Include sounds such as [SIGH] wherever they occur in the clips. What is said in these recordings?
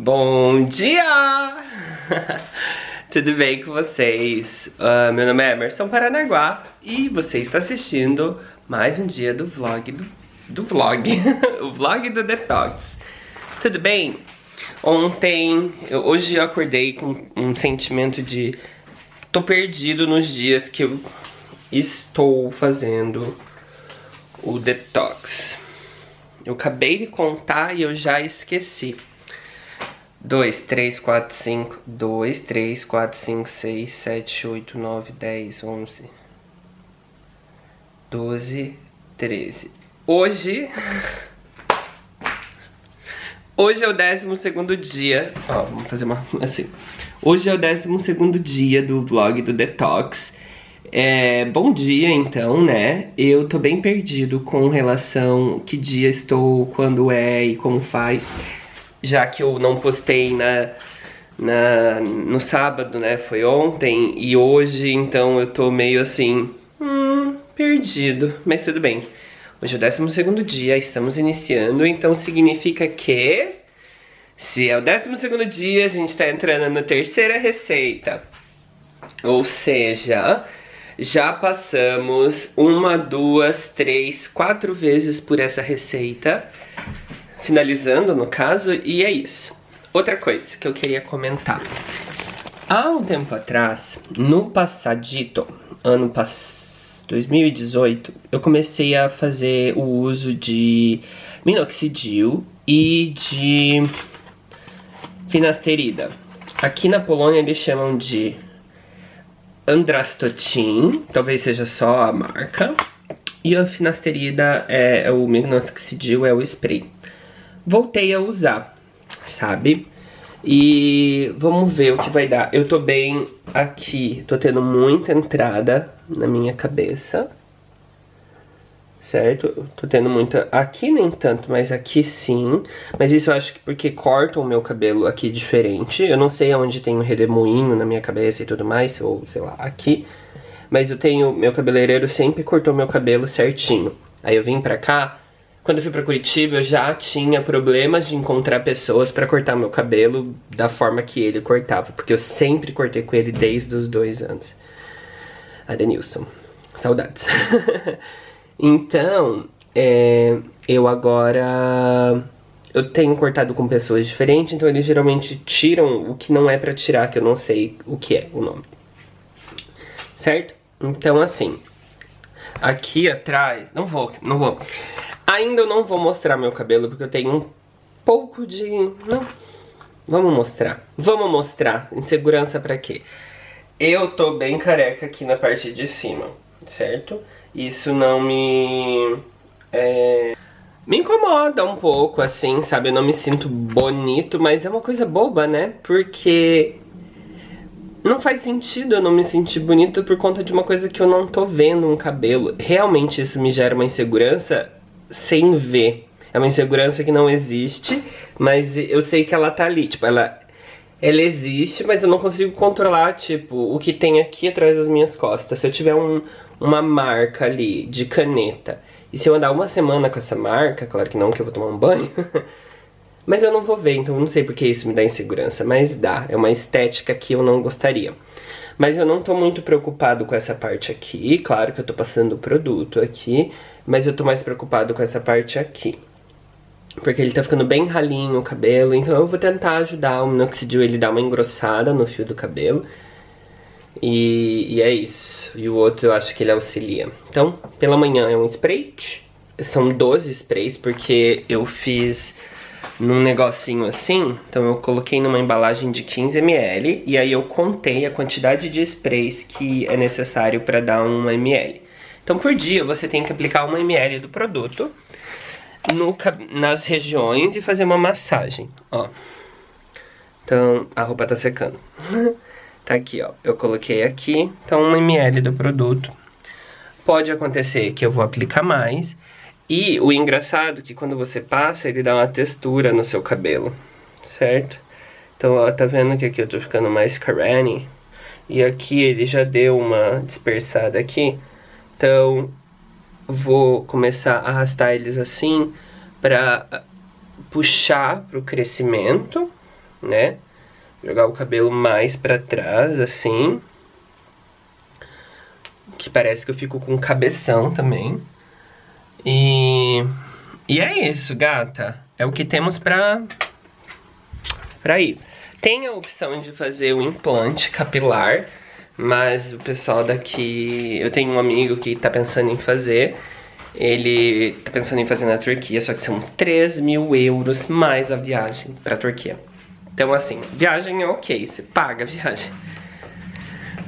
Bom dia! [LAUGHS] Tudo bem com vocês? Uh, meu nome é Emerson Paranaguá e você está assistindo mais um dia do vlog do, do vlog, [LAUGHS] o vlog do Detox. Tudo bem? Ontem, eu, hoje eu acordei com um sentimento de tô perdido nos dias que eu estou fazendo o detox. Eu acabei de contar e eu já esqueci. 2, 3, 4, 5, 2, 3, 4, 5, 6, 7, 8, 9, 10, 11, 12, 13. Hoje... [LAUGHS] Hoje é o 12 dia... Ó, vamos fazer uma... assim. Hoje é o 12 dia do vlog do Detox. É, bom dia então, né? Eu tô bem perdido com relação que dia estou, quando é e como faz já que eu não postei na, na, no sábado, né, foi ontem, e hoje, então eu tô meio assim, hum, perdido, mas tudo bem. Hoje é o 12 dia, estamos iniciando, então significa que, se é o 12 dia, a gente tá entrando na terceira receita. Ou seja, já passamos uma, duas, três, quatro vezes por essa receita finalizando no caso, e é isso. Outra coisa que eu queria comentar. Há um tempo atrás, no passadito, ano passado, 2018, eu comecei a fazer o uso de minoxidil e de finasterida. Aqui na Polônia eles chamam de Andrastotin, talvez seja só a marca. E a finasterida, é, é o minoxidil é o spray voltei a usar, sabe? E vamos ver o que vai dar. Eu tô bem aqui, tô tendo muita entrada na minha cabeça. Certo? Tô tendo muita... Aqui nem tanto, mas aqui sim. Mas isso eu acho que porque cortam o meu cabelo aqui diferente. Eu não sei aonde tem um redemoinho na minha cabeça e tudo mais, ou sei lá, aqui. Mas eu tenho... Meu cabeleireiro sempre cortou meu cabelo certinho. Aí eu vim pra cá quando eu fui pra Curitiba, eu já tinha problemas de encontrar pessoas pra cortar meu cabelo da forma que ele cortava. Porque eu sempre cortei com ele desde os dois anos. Adenilson. Saudades. [LAUGHS] então, é, eu agora... Eu tenho cortado com pessoas diferentes, então eles geralmente tiram o que não é pra tirar, que eu não sei o que é o nome. Certo? Então, assim, aqui atrás... Não vou, não vou. Ainda eu não vou mostrar meu cabelo, porque eu tenho um pouco de... Não, vamos mostrar. Vamos mostrar. Insegurança pra quê? Eu tô bem careca aqui na parte de cima, certo? Isso não me... É, me incomoda um pouco, assim, sabe? Eu não me sinto bonito, mas é uma coisa boba, né? Porque não faz sentido eu não me sentir bonito por conta de uma coisa que eu não tô vendo um cabelo. Realmente isso me gera uma insegurança sem ver. É uma insegurança que não existe, mas eu sei que ela tá ali. Tipo, ela, ela existe, mas eu não consigo controlar, tipo, o que tem aqui atrás das minhas costas. Se eu tiver um, uma marca ali de caneta, e se eu andar uma semana com essa marca, claro que não, que eu vou tomar um banho, [LAUGHS] mas eu não vou ver, então não sei porque isso me dá insegurança, mas dá. É uma estética que eu não gostaria. Mas eu não tô muito preocupado com essa parte aqui, claro que eu tô passando o produto aqui, mas eu tô mais preocupado com essa parte aqui. Porque ele tá ficando bem ralinho o cabelo, então eu vou tentar ajudar o minoxidil, ele dá uma engrossada no fio do cabelo. E, e, é isso. E o outro eu acho que ele auxilia. Então, pela manhã é um spray. São 12 sprays, porque eu fiz num negocinho assim, então eu coloquei numa embalagem de 15ml e aí eu contei a quantidade de sprays que é necessário para dar 1ml. Então por dia você tem que aplicar 1ml do produto no, nas regiões e fazer uma massagem, ó. Então a roupa tá secando. [LAUGHS] tá aqui, ó, eu coloquei aqui, então 1ml do produto. Pode acontecer que eu vou aplicar mais e o engraçado é que quando você passa, ele dá uma textura no seu cabelo, certo? Então, ó, tá vendo que aqui eu tô ficando mais carene? E aqui ele já deu uma dispersada aqui. Então, vou começar a arrastar eles assim pra puxar pro crescimento, né? Jogar o cabelo mais pra trás, assim. Que parece que eu fico com cabeção também. E... E é isso, gata. É o que temos pra... Pra ir. Tem a opção de fazer o implante capilar, mas o pessoal daqui... Eu tenho um amigo que tá pensando em fazer. Ele tá pensando em fazer na Turquia, só que são 3 mil euros mais a viagem pra Turquia. Então assim, viagem é ok, você paga a viagem.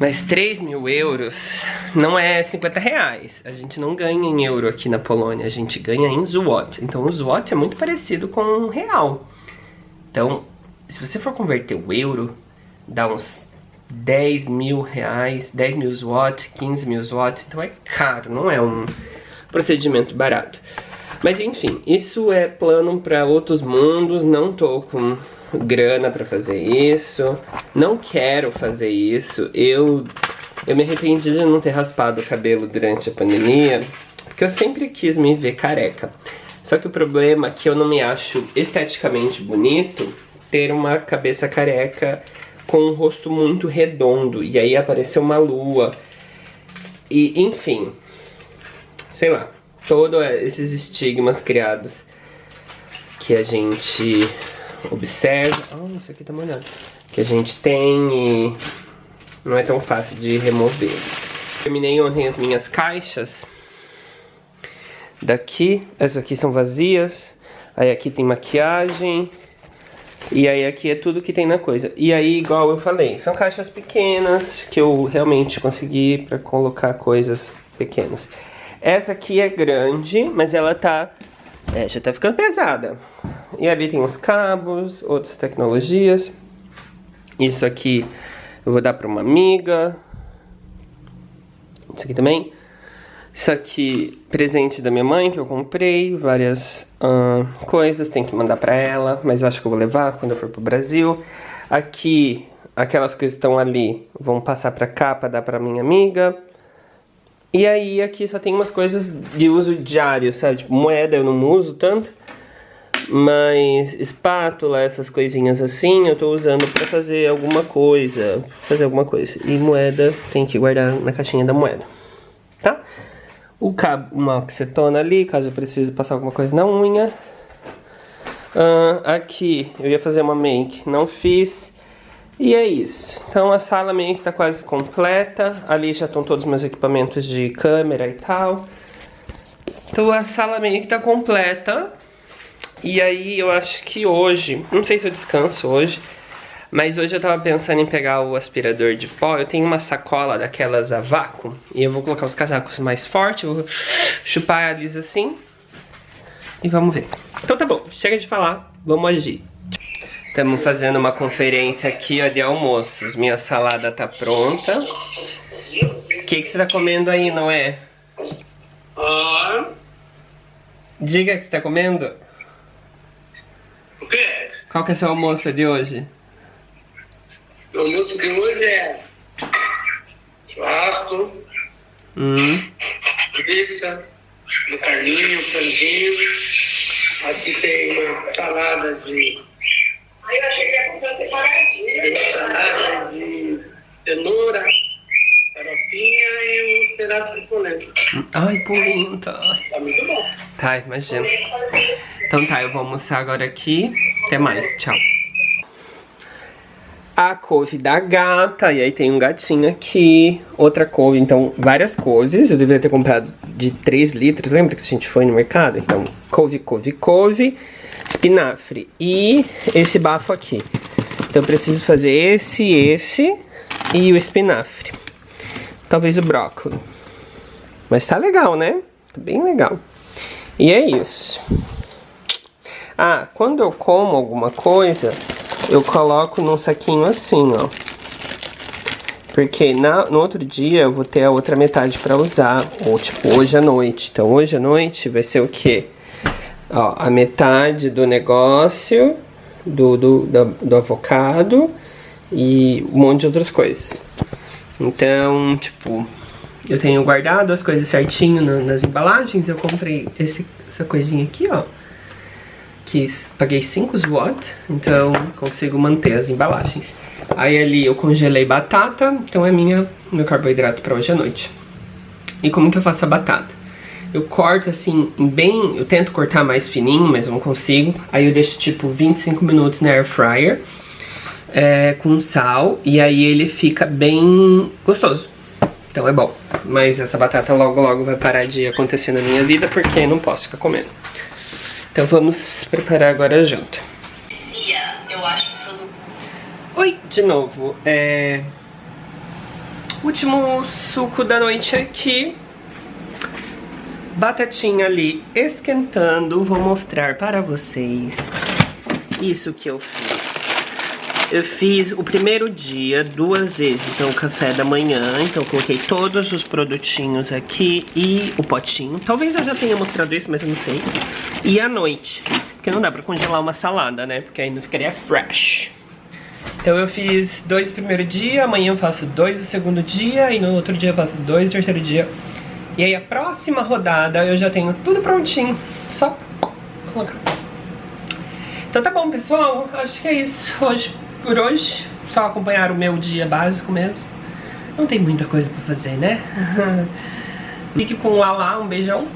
Mas 3 mil euros não é 50 reais. A gente não ganha em euro aqui na Polônia, a gente ganha em zloty. Então o zloty é muito parecido com um real. Então, se você for converter o euro, dá uns 10 mil reais, 10 mil zloty, 15 mil zloty. Então é caro, não é um procedimento barato. Mas enfim, isso é plano para outros mundos, não tô com grana para fazer isso, não quero fazer isso. Eu eu me arrependi de não ter raspado o cabelo durante a pandemia, porque eu sempre quis me ver careca. Só que o problema é que eu não me acho esteticamente bonito ter uma cabeça careca com um rosto muito redondo. E aí apareceu uma lua. E, enfim, sei lá, todos esses estigmas criados que a gente observa. Oh, isso aqui tá molhado. Que a gente tem e não é tão fácil de remover. Terminei ontem as minhas caixas. Daqui, essas aqui são vazias. Aí aqui tem maquiagem. E aí aqui é tudo que tem na coisa. E aí, igual eu falei, são caixas pequenas que eu realmente consegui para colocar coisas pequenas. Essa aqui é grande, mas ela tá... É, já tá ficando pesada. E ali tem uns cabos, outras tecnologias. Isso aqui eu vou dar pra uma amiga. Isso aqui também. Isso aqui, presente da minha mãe que eu comprei, várias uh, coisas, tem que mandar pra ela, mas eu acho que eu vou levar quando eu for pro Brasil. Aqui, aquelas coisas que estão ali, vão passar pra cá pra dar pra minha amiga. E aí aqui só tem umas coisas de uso diário, sabe? Tipo, moeda eu não uso tanto. Mas espátula, essas coisinhas assim, eu tô usando pra fazer alguma coisa. Fazer alguma coisa. E moeda tem que guardar na caixinha da moeda. Tá? O cabo, uma oxetona ali, caso eu precise passar alguma coisa na unha. Uh, aqui, eu ia fazer uma make, não fiz. E é isso. Então a sala meio que tá quase completa. Ali já estão todos os meus equipamentos de câmera e tal. Então a sala meio que tá completa. E aí eu acho que hoje, não sei se eu descanso hoje, mas hoje eu tava pensando em pegar o aspirador de pó. Eu tenho uma sacola daquelas a vácuo. E eu vou colocar os casacos mais fortes, vou chupar eles assim. E vamos ver. Então tá bom, chega de falar, vamos agir. Estamos fazendo uma conferência aqui ó, de almoços. Minha salada tá pronta. O que, que você tá comendo aí, não é? Diga que você tá comendo. Quê? Qual que é seu almoço de hoje? O almoço de hoje é churrasco, Hum, pizza, um carninho, um franguinho. Aqui tem uma salada de Aí eu achei que ia comprar separadinho. tem uma salada de cenoura, farofinha e uns pedaços de polenta. Ai, polenta. Tá muito bom. Tá, imagina. Então tá, eu vou almoçar agora aqui. Até mais, tchau. A couve da gata, e aí tem um gatinho aqui, outra couve, então várias couves, eu deveria ter comprado de 3 litros, lembra que a gente foi no mercado? Então, couve, couve, couve, espinafre e esse bafo aqui. Então eu preciso fazer esse, esse e o espinafre. Talvez o brócolis. Mas tá legal, né? Tá bem legal. E é isso. Ah, quando eu como alguma coisa, eu coloco num saquinho assim, ó. Porque na, no outro dia eu vou ter a outra metade pra usar, ou tipo, hoje à noite. Então hoje à noite vai ser o quê? Ó, a metade do negócio, do, do, do, do avocado e um monte de outras coisas. Então, tipo, eu tenho guardado as coisas certinho na- nas embalagens. Eu comprei esse, essa coisinha aqui, ó que paguei 5 watt, então consigo manter as embalagens. Aí ali eu congelei batata, então é minha, meu carboidrato para hoje à noite. E como que eu faço a batata? Eu corto assim, bem, eu tento cortar mais fininho, mas não consigo. Aí eu deixo tipo 25 minutos na air fryer é, com sal e aí ele fica bem gostoso. Então é bom. Mas essa batata logo logo vai parar de acontecer na minha vida porque não posso ficar comendo. Então vamos preparar agora a janta. Eu acho Oi, de novo. É... Último suco da noite aqui. Batatinha ali esquentando. Vou mostrar para vocês isso que eu fiz. Eu fiz o primeiro dia duas vezes, então o café da manhã, então coloquei todos os produtinhos aqui e o potinho. Talvez eu já tenha mostrado isso, mas eu não sei. E à noite, porque não dá pra congelar uma salada, né? Porque aí não ficaria fresh. Então eu fiz dois no primeiro dia, amanhã eu faço dois no segundo dia e no outro dia eu faço dois no terceiro dia. E aí a próxima rodada eu já tenho tudo prontinho, só colocar. Então tá bom, pessoal, acho que é isso hoje por hoje. Só acompanhar o meu dia básico mesmo. Não tem muita coisa pra fazer, né? [LAUGHS] Fique com o Alá, um beijão.